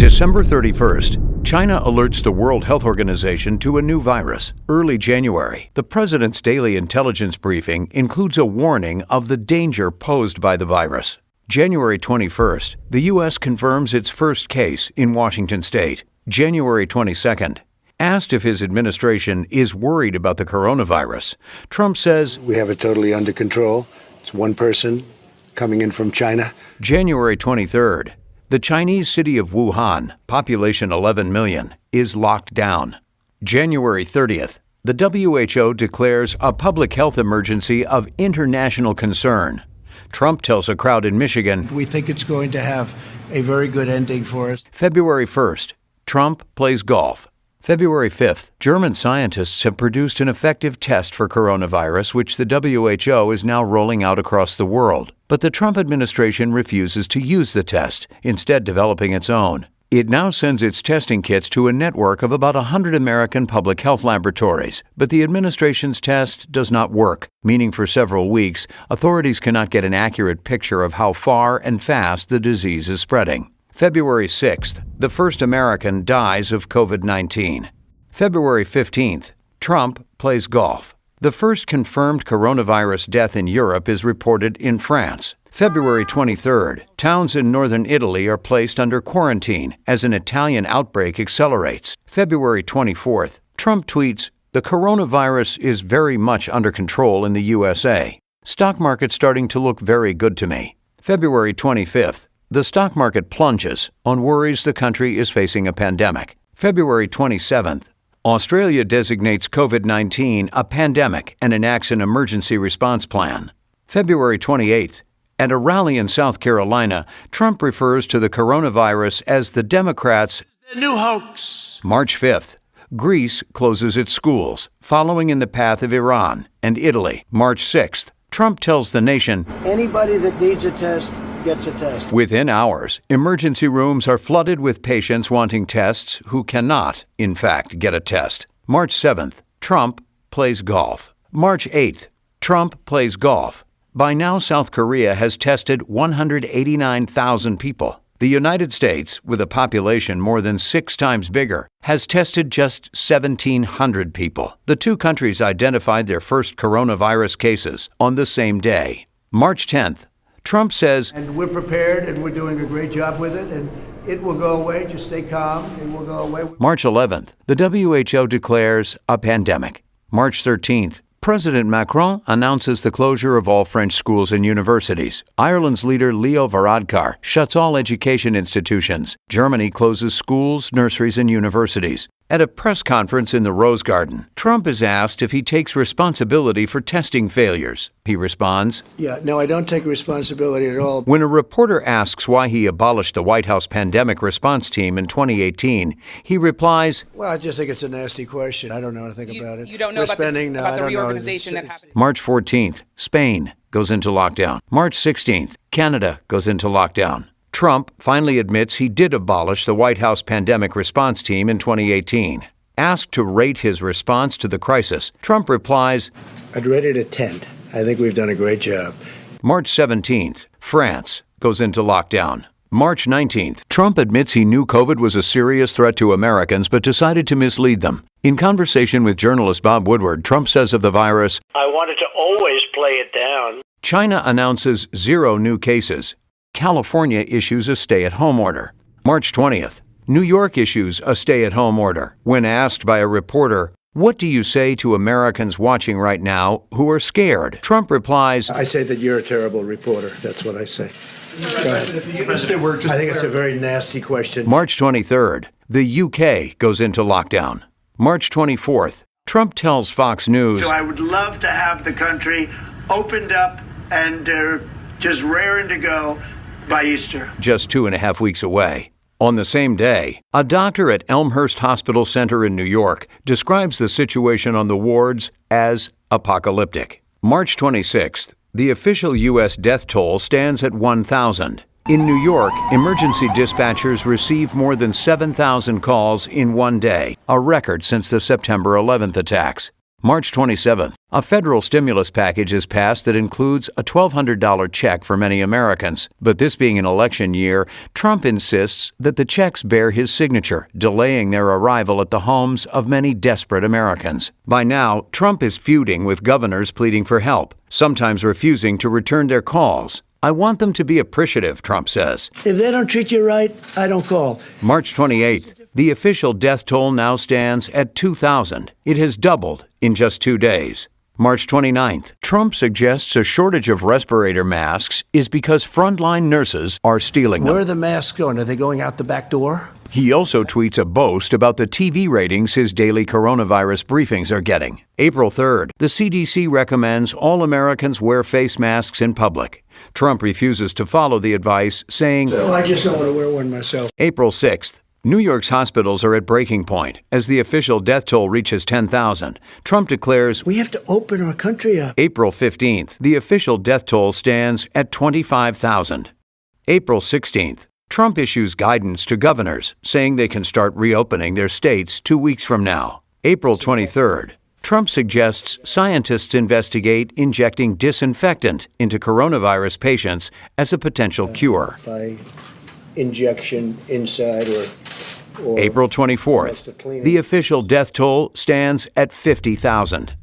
December 31st, China alerts the World Health Organization to a new virus. Early January, the president's daily intelligence briefing includes a warning of the danger posed by the virus. January 21st, the U.S. confirms its first case in Washington state. January 22nd, Asked if his administration is worried about the coronavirus, Trump says, We have it totally under control. It's one person coming in from China. January 23rd, the Chinese city of Wuhan, population 11 million, is locked down. January 30th, the WHO declares a public health emergency of international concern. Trump tells a crowd in Michigan, We think it's going to have a very good ending for us. February 1st, Trump plays golf. February 5th, German scientists have produced an effective test for coronavirus, which the WHO is now rolling out across the world. But the Trump administration refuses to use the test, instead, developing its own. It now sends its testing kits to a network of about 100 American public health laboratories, but the administration's test does not work, meaning for several weeks, authorities cannot get an accurate picture of how far and fast the disease is spreading. February 6th, the first American dies of COVID 19. February 15th, Trump plays golf. The first confirmed coronavirus death in Europe is reported in France. February 23rd, towns in northern Italy are placed under quarantine as an Italian outbreak accelerates. February 24th, Trump tweets, The coronavirus is very much under control in the USA. Stock market starting to look very good to me. February 25th, the stock market plunges on worries the country is facing a pandemic. February 27th, Australia designates COVID 19 a pandemic and enacts an emergency response plan. February 28th, at a rally in South Carolina, Trump refers to the coronavirus as the Democrats' new hoax. March 5th, Greece closes its schools, following in the path of Iran and Italy. March 6th, Trump tells the nation Anybody that needs a test gets a test. Within hours, emergency rooms are flooded with patients wanting tests who cannot, in fact, get a test. March 7th, Trump plays golf. March 8th, Trump plays golf. By now, South Korea has tested 189,000 people. The United States, with a population more than six times bigger, has tested just 1,700 people. The two countries identified their first coronavirus cases on the same day. March 10th, Trump says, And we're prepared and we're doing a great job with it, and it will go away. Just stay calm, it will go away. March 11th, the WHO declares a pandemic. March 13th, President Macron announces the closure of all French schools and universities. Ireland's leader Leo Varadkar shuts all education institutions. Germany closes schools, nurseries, and universities. At a press conference in the Rose Garden, Trump is asked if he takes responsibility for testing failures. He responds, Yeah, no, I don't take responsibility at all. When a reporter asks why he abolished the White House pandemic response team in 2018, he replies, Well, I just think it's a nasty question. I don't know anything You, about it. you don't know We're about spending, the, no, about I the don't reorganization It's- that happened. March 14th, Spain goes into lockdown. March 16th, Canada goes into lockdown. Trump finally admits he did abolish the White House pandemic response team in 2018. Asked to rate his response to the crisis, Trump replies, I'd rate it a 10. I think we've done a great job. March 17th, France goes into lockdown. March 19th, Trump admits he knew COVID was a serious threat to Americans but decided to mislead them. In conversation with journalist Bob Woodward, Trump says of the virus, I wanted to always play it down. China announces zero new cases. California issues a stay at home order. March 20th, New York issues a stay at home order. When asked by a reporter, What do you say to Americans watching right now who are scared? Trump replies, I say that you're a terrible reporter. That's what I say. Go ahead. I think it's a very nasty question. March 23rd, the UK goes into lockdown. March 24th, Trump tells Fox News, So I would love to have the country opened up and uh, just raring to go by Easter. just two and a half weeks away. On the same day, a doctor at Elmhurst Hospital Center in New York describes the situation on the wards as apocalyptic. March 26th, the official U.S. death toll stands at 1,000. In New York, emergency dispatchers receive more than 7,000 calls in one day, a record since the September 11th attacks. March 27th, a federal stimulus package is passed that includes a $1,200 check for many Americans. But this being an election year, Trump insists that the checks bear his signature, delaying their arrival at the homes of many desperate Americans. By now, Trump is feuding with governors pleading for help, sometimes refusing to return their calls. I want them to be appreciative, Trump says. If they don't treat you right, I don't call. March 28th, the official death toll now stands at 2,000. It has doubled in just two days. March 29th, Trump suggests a shortage of respirator masks is because frontline nurses are stealing them. Where are the masks going? Are they going out the back door? He also tweets a boast about the TV ratings his daily coronavirus briefings are getting. April 3rd, the CDC recommends all Americans wear face masks in public. Trump refuses to follow the advice, saying, I just don't want to wear one myself. April 6th, New York's hospitals are at breaking point as the official death toll reaches 10,000. Trump declares We have to open our country up. April 15th, the official death toll stands at 25,000. April 16th, Trump issues guidance to governors saying they can start reopening their states two weeks from now. April 23rd, Trump suggests scientists investigate injecting disinfectant into coronavirus patients as a potential cure. By injection inside or. April 24th, the official death toll stands at 50,000.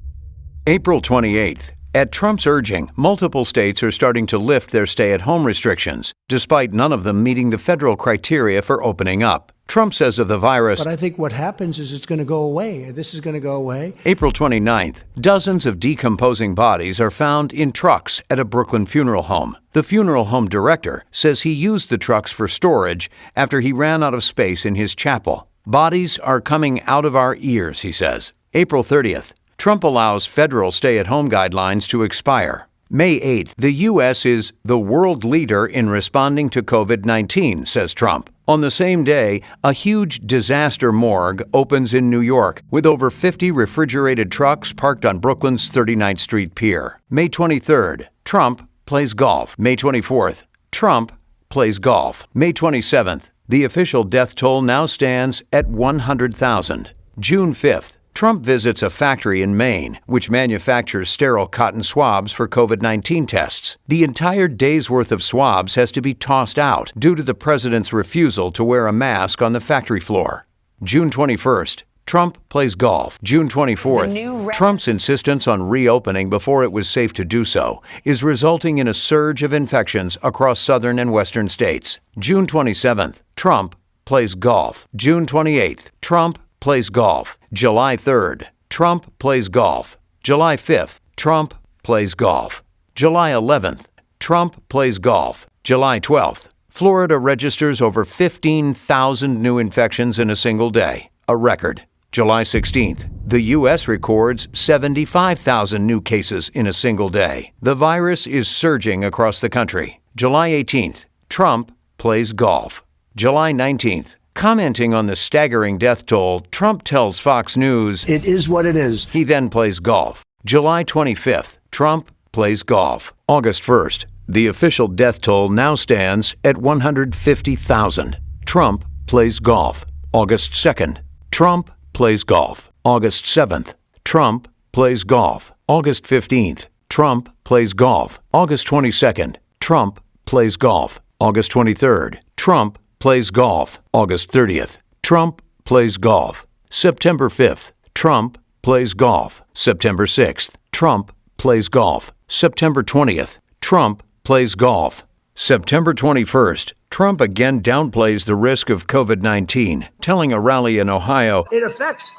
April 28th, at Trump's urging, multiple states are starting to lift their stay at home restrictions, despite none of them meeting the federal criteria for opening up. Trump says of the virus, But I think what happens is it's going to go away. This is going to go away. April 29th, dozens of decomposing bodies are found in trucks at a Brooklyn funeral home. The funeral home director says he used the trucks for storage after he ran out of space in his chapel. Bodies are coming out of our ears, he says. April 30th, Trump allows federal stay at home guidelines to expire. May 8th, the U.S. is the world leader in responding to COVID 19, says Trump. On the same day, a huge disaster morgue opens in New York with over 50 refrigerated trucks parked on Brooklyn's 39th Street Pier. May 23rd, Trump plays golf. May 24th, Trump plays golf. May 27th, the official death toll now stands at 100,000. June 5th, Trump visits a factory in Maine which manufactures sterile cotton swabs for COVID 19 tests. The entire day's worth of swabs has to be tossed out due to the president's refusal to wear a mask on the factory floor. June 21st, Trump plays golf. June 24th, Trump's insistence on reopening before it was safe to do so is resulting in a surge of infections across southern and western states. June 27th, Trump plays golf. June 28th, Trump plays golf. July 3rd, Trump plays golf. July 5th, Trump plays golf. July 11th, Trump plays golf. July 12th, Florida registers over 15,000 new infections in a single day, a record. July 16th, the U.S. records 75,000 new cases in a single day. The virus is surging across the country. July 18th, Trump plays golf. July 19th, commenting on the staggering death toll, Trump tells Fox News It is what it is. he then plays golf. July 25th, Trump plays golf. August 1st, the official death toll now stands at 150,000. Trump plays golf. August 2nd, Trump plays golf. August 7th, Trump plays golf. August 15th, Trump plays golf. August 22nd, Trump plays golf. August 23rd, Trump plays golf. August 30th, Trump plays golf. September 5th, Trump plays golf. September 6th, Trump plays golf. September 20th, Trump plays golf. September 21st, Trump again downplays the risk of COVID 19, telling a rally in Ohio It affects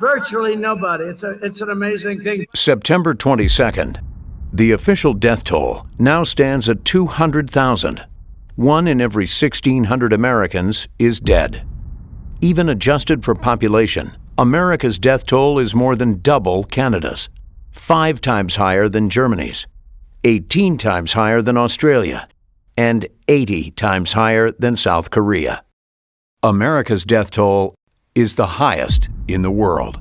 virtually nobody. It's a it's an amazing thing. September 22nd. The official death toll now stands at 200,000. One in every 1,600 Americans is dead. Even adjusted for population, America's death toll is more than double Canada's, five times higher than Germany's, 18 times higher than Australia, and 80 times higher than South Korea. America's death toll is the highest in the world.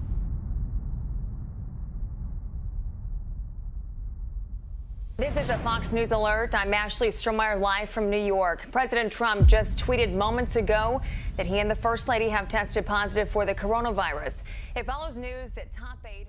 This is a Fox News alert. I'm Ashley Strohmier live from New York. President Trump just tweeted moments ago that he and the First Lady have tested positive for the coronavirus. It follows news that top Hope